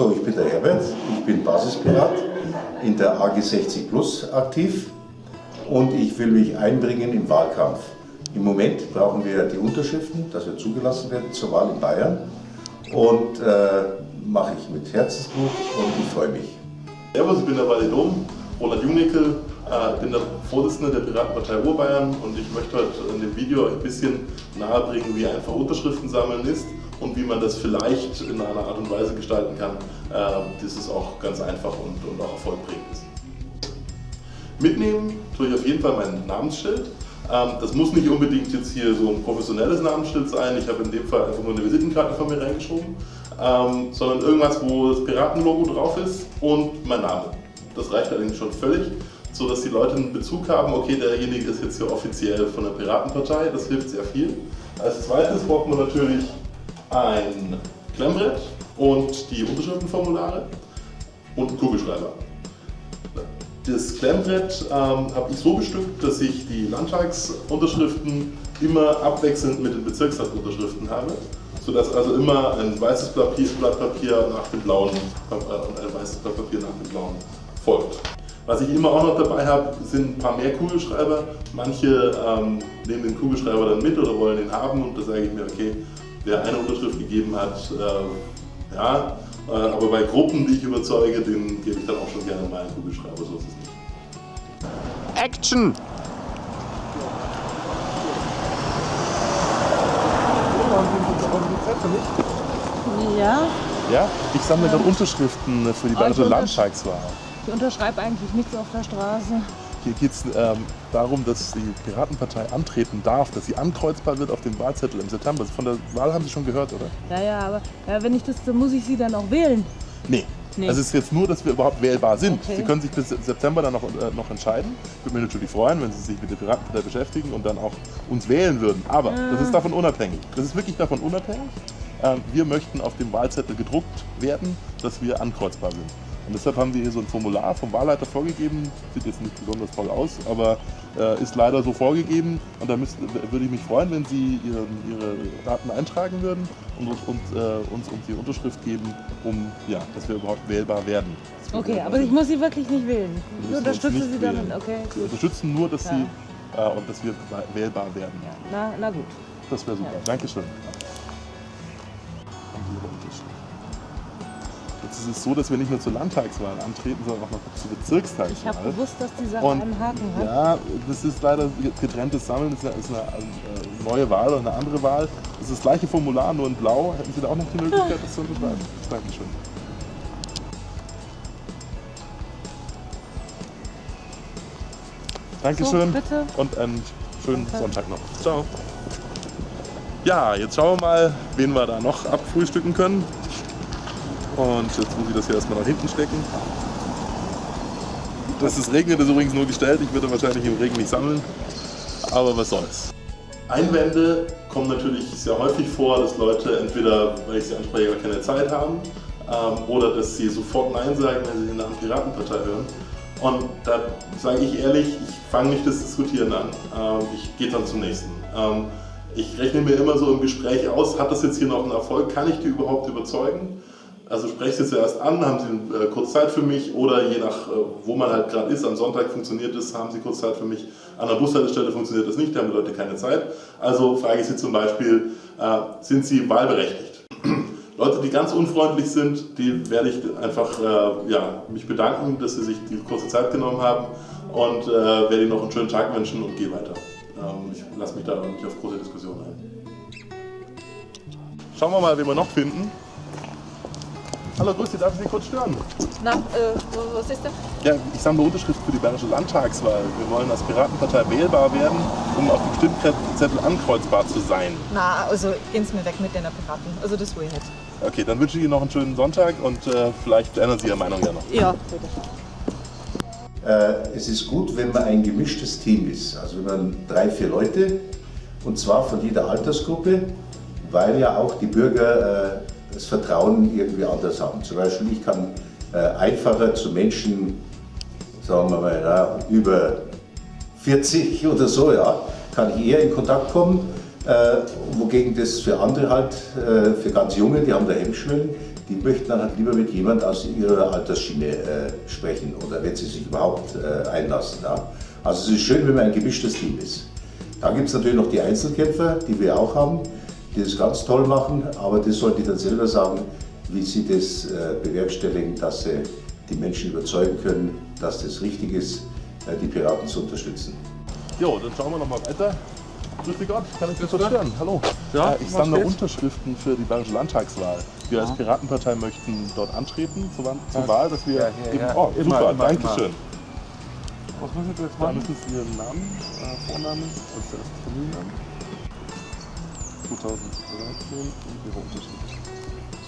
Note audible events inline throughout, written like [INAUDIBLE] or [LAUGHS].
So, ich bin der Herbert, ich bin Basispirat in der AG 60 Plus aktiv und ich will mich einbringen im Wahlkampf. Im Moment brauchen wir die Unterschriften, dass wir zugelassen werden zur Wahl in Bayern und äh, mache ich mit Herzensblut und ich freue mich. Servus, ich bin der Validom, Roland Jungnickel, äh, bin der Vorsitzende der Piratenpartei Urbayern und ich möchte heute in dem Video ein bisschen nahebringen, wie einfach Unterschriften sammeln ist und wie man das vielleicht in einer Art und Weise gestalten kann, äh, dass es auch ganz einfach und, auch erfolgbringend ist. Mitnehmen tue ich auf jeden Fall mein Namensschild. Ähm, das muss nicht unbedingt jetzt hier so ein professionelles Namensschild sein. Ich habe in dem Fall einfach nur eine Visitenkarte von mir reingeschoben, ähm, sondern irgendwas, wo das Piratenlogo drauf ist und mein Name. Das reicht allerdings schon völlig, sodass die Leute einen Bezug haben, okay, derjenige ist jetzt hier offiziell von der Piratenpartei, das hilft sehr viel. Als zweites braucht man natürlich ein Klemmbrett und die Unterschriftenformulare und einen Kugelschreiber. Das Klemmbrett ähm, habe ich so bestückt, dass ich die Landtagsunterschriften immer abwechselnd mit den Bezirkstagsunterschriften habe, sodass also immer ein weißes Blatt Papier nach dem blauen äh, ein weißes Blatt Papier nach dem blauen folgt. Was ich immer auch noch dabei habe, sind ein paar mehr Kugelschreiber. Manche ähm, nehmen den Kugelschreiber dann mit oder wollen den haben und da sage ich mir, okay, wer eine Unterschrift gegeben hat, äh, ja, äh, aber bei Gruppen, die ich überzeuge, den gebe ich dann auch schon gerne meinen Kugelschreiber, so ist es nicht. Action! Ja, Ja, ich sammle gerade Unterschriften für die Bayerische Also Landtagswahl. Ich unterschreibe eigentlich nichts auf der Straße. Hier geht es ähm, darum, dass die Piratenpartei antreten darf, dass sie ankreuzbar wird auf dem Wahlzettel im September. Von der Wahl haben Sie schon gehört, oder? Ja, ja, aber ja, wenn ich das, dann muss ich sie dann auch wählen. Nee. Nee. Also es ist jetzt nur, dass wir überhaupt wählbar sind. Okay. Sie können sich bis September dann noch, äh, noch entscheiden. Würde mich natürlich freuen, wenn Sie sich mit der Piratenpartei beschäftigen und dann auch uns wählen würden. Aber das ist davon unabhängig. Das ist wirklich davon unabhängig. Ähm, wir möchten auf dem Wahlzettel gedruckt werden, dass wir ankreuzbar sind. Und deshalb haben wir hier so ein Formular vom Wahlleiter vorgegeben. Sieht jetzt nicht besonders toll aus, aber äh, ist leider so vorgegeben. Und da würde ich mich freuen, wenn Sie Ihre, Ihre Daten eintragen würden und, uns- und äh, uns, uns die Unterschrift geben, um ja, dass wir überhaupt wählbar werden. Okay, aber ich muss sie wirklich nicht wählen. Ich unterstütze sie wählen. Okay, Wir unterstützen nur, dass Ja. Sie äh, und dass wir wählbar werden. Ja, na, na gut. Das wäre super. Ja. Dankeschön. Jetzt ist es so, dass wir nicht nur zur Landtagswahl antreten, sondern auch noch zur Bezirkstagswahl. Ich habe gewusst, dass die Sache Und einen Haken hat. ja, das ist leider getrenntes Sammeln, das ist eine, äh, neue Wahl oder eine andere Wahl. Das ist das gleiche Formular, nur in blau. Hätten Sie da auch noch die Möglichkeit, das zu unterschreiben? [LAUGHS] Dankeschön. Dankeschön So, bitte. und einen schönen Danke. Sonntag noch. Ciao. Ja, jetzt schauen wir mal, wen wir da noch abfrühstücken können. Und jetzt muss ich das hier erstmal nach hinten stecken. Dass es regnet, ist übrigens nur gestellt. Ich würde wahrscheinlich im Regen nicht sammeln. Aber was soll's. Einwände kommen natürlich sehr häufig vor, dass Leute entweder, weil ich sie anspreche, gar keine Zeit haben ähm, oder dass sie sofort Nein sagen, wenn sie den Namen Piratenpartei hören. Und da sage ich ehrlich, ich fange nicht das Diskutieren an. Ähm, ich gehe dann zum nächsten. Ähm, ich rechne mir immer so im Gespräch aus, hat das jetzt hier noch einen Erfolg, kann ich die überhaupt überzeugen? Also spreche sie zuerst an, haben Sie äh, kurz Zeit für mich oder je nach, äh, wo man halt gerade ist, am Sonntag funktioniert es, haben Sie kurz Zeit für mich, an der Bushaltestelle funktioniert das nicht, da haben die Leute keine Zeit. Also frage ich Sie zum Beispiel, äh, sind Sie wahlberechtigt? [CLEARS THROAT] Leute, die ganz unfreundlich sind, die werde ich einfach äh, ja, mich bedanken, dass Sie sich die kurze Zeit genommen haben und äh, werde Ihnen noch einen schönen Tag wünschen und gehe weiter. Ähm, ich lasse mich da nicht auf große Diskussionen ein. Schauen wir mal, wen wir noch finden. Hallo, grüß Sie, darf ich Sie kurz stören? Na, äh, was ist denn? Ja, ich sammle Unterschriften für die Bayerische Landtagswahl. Wir wollen als Piratenpartei wählbar werden, um auf dem Stimmzettel ankreuzbar zu sein. Na, also gehen Sie mir weg mit den Piraten. Also das will ich nicht. Okay, dann wünsche ich Ihnen noch einen schönen Sonntag und äh, vielleicht ändern Sie Ihre Meinung ja noch. Ja, bitte. Äh, es ist gut, wenn man ein gemischtes Team ist. Also wenn man drei, vier Leute, und zwar von jeder Altersgruppe, weil ja auch die Bürger äh, das Vertrauen irgendwie anders haben. Zum Beispiel, ich kann äh, einfacher zu Menschen, sagen wir mal, ja, über 40 oder so, ja, kann ich eher in Kontakt kommen, Äh, wogegen das für andere halt, äh, für ganz Junge, die haben da Hemmschwellen, die möchten dann halt lieber mit jemand aus ihrer Altersschiene äh, sprechen oder wenn sie sich überhaupt äh, einlassen. Ja. Also es ist schön, wenn man ein gemischtes Team ist. Dann gibt es natürlich noch die Einzelkämpfer, die wir auch haben, die das ganz toll machen, aber das sollen die dann selber sagen, wie sie das äh, bewerkstelligen, dass sie die Menschen überzeugen können, dass das richtig ist, äh, die Piraten zu unterstützen. Jo, dann schauen wir noch mal weiter. Grüß dich Gott, kann ich dich verstören? Hallo. Ja, Äh, ich sammle? Unterschriften für die Bayerische Landtagswahl. Wir als Piratenpartei möchten dort antreten zur, zur Wahl, dass wir Ja, ja, eben, ja. oh, Immer, super, immer, danke immer. schön. Was müssen wir jetzt Da machen? müssen Sie Ihren Namen, äh, Vornamen, also zuerst Familiennamen. 2013 und Ihre Unterschrift.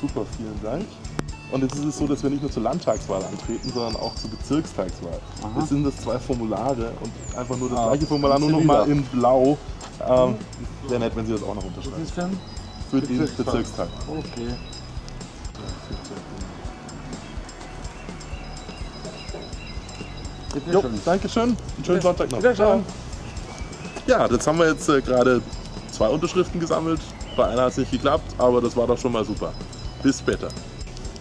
Super, vielen Dank. Und jetzt ist es so, dass wir nicht nur zur Landtagswahl antreten, sondern auch zur Bezirkstagswahl. Jetzt sind das zwei Formulare und einfach nur das Ah, gleiche Formular, nur noch Zivil. mal in blau. Ähm, Wäre nett, wenn Sie das auch noch unterschreiben. Was ist denn? Für den Bezirkstag. Bezirkstag. Okay. Jo, schön. danke schön. Einen schönen Sonntag noch. Wiederschauen. Ja, jetzt haben wir jetzt äh, gerade zwei Unterschriften gesammelt. Bei einer hat es nicht geklappt, aber das war doch schon mal super. Bis später.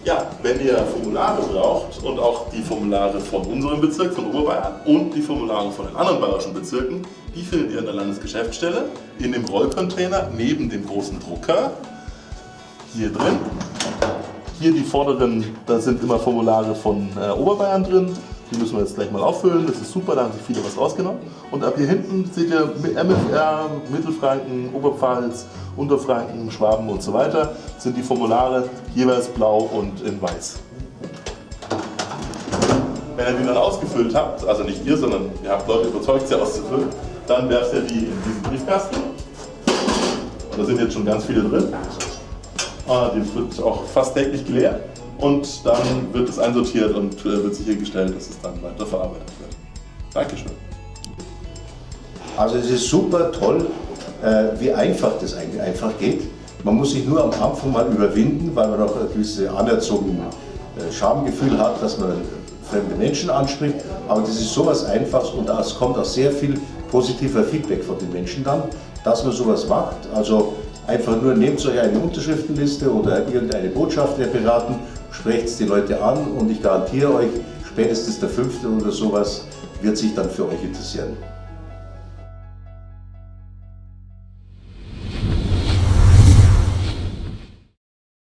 Ja, wenn ihr Formulare braucht und auch die Formulare von unserem Bezirk, von Oberbayern und die Formulare von den anderen bayerischen Bezirken, die findet ihr in der Landesgeschäftsstelle in dem Rollcontainer neben dem großen Drucker. Hier drin. Hier die vorderen, da sind immer Formulare von äh, Oberbayern drin. Die müssen wir jetzt gleich mal auffüllen. Das ist super, da haben sich viele was rausgenommen. Und ab hier hinten seht ihr MFR, Mittelfranken, Oberpfalz, Unterfranken, Schwaben und so weiter. Sind die Formulare jeweils blau und in weiß. Wenn ihr die dann ausgefüllt habt, also nicht ihr, sondern ihr habt Leute überzeugt, sie auszufüllen, dann werft ihr die in diesen Briefkasten. Und da sind jetzt schon ganz viele drin. Ah, Die wird auch fast täglich geleert und dann wird es einsortiert und äh, wird sichergestellt, dass es dann weiter verarbeitet wird. Dankeschön. Also es ist super toll, äh, wie einfach das eigentlich einfach geht. Man muss sich nur am Anfang mal überwinden, weil man noch ein gewisses anerzogenes äh, Schamgefühl hat, dass man fremde Menschen anspricht. Aber das ist sowas Einfaches und es kommt auch sehr viel positiver Feedback von den Menschen dann, dass man sowas macht. Also einfach nur nehmt euch eine Unterschriftenliste oder irgendeine Botschaft der Piraten, sprecht die Leute an und ich garantiere euch, spätestens der fünfte oder sowas wird sich dann für euch interessieren.